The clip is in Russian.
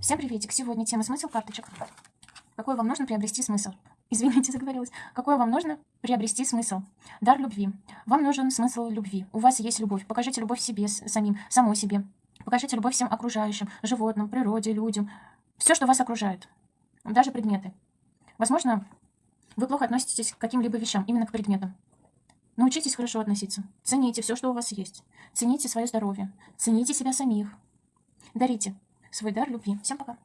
Всем приветик! Сегодня тема смысл карточек. Какой вам нужно приобрести смысл? Извините, заговорилась. Какой вам нужно приобрести смысл? Дар любви. Вам нужен смысл любви. У вас есть любовь. Покажите любовь себе, самим, самой себе. Покажите любовь всем окружающим, животным, природе, людям. Все, что вас окружает. Даже предметы. Возможно, вы плохо относитесь к каким-либо вещам, именно к предметам. Научитесь хорошо относиться. Цените все, что у вас есть. Цените свое здоровье. Цените себя самих. Дарите свой дар любви. Всем пока.